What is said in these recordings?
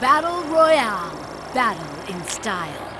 Battle Royale. Battle in style.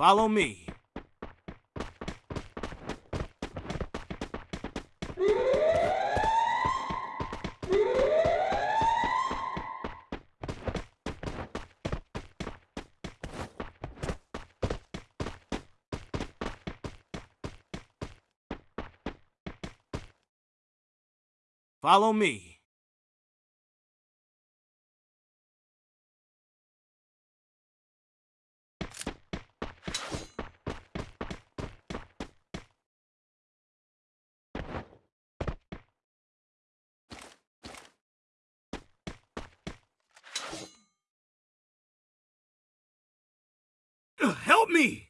Follow me. Follow me. Help me!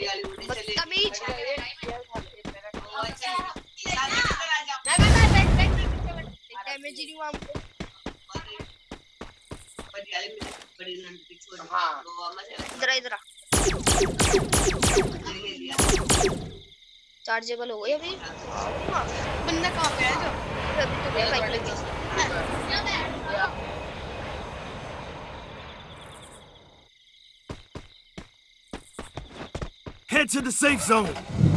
ही chargeable हो गई अभी बंदा कहाँ पे है जो अभी तो गया Head to the safe zone.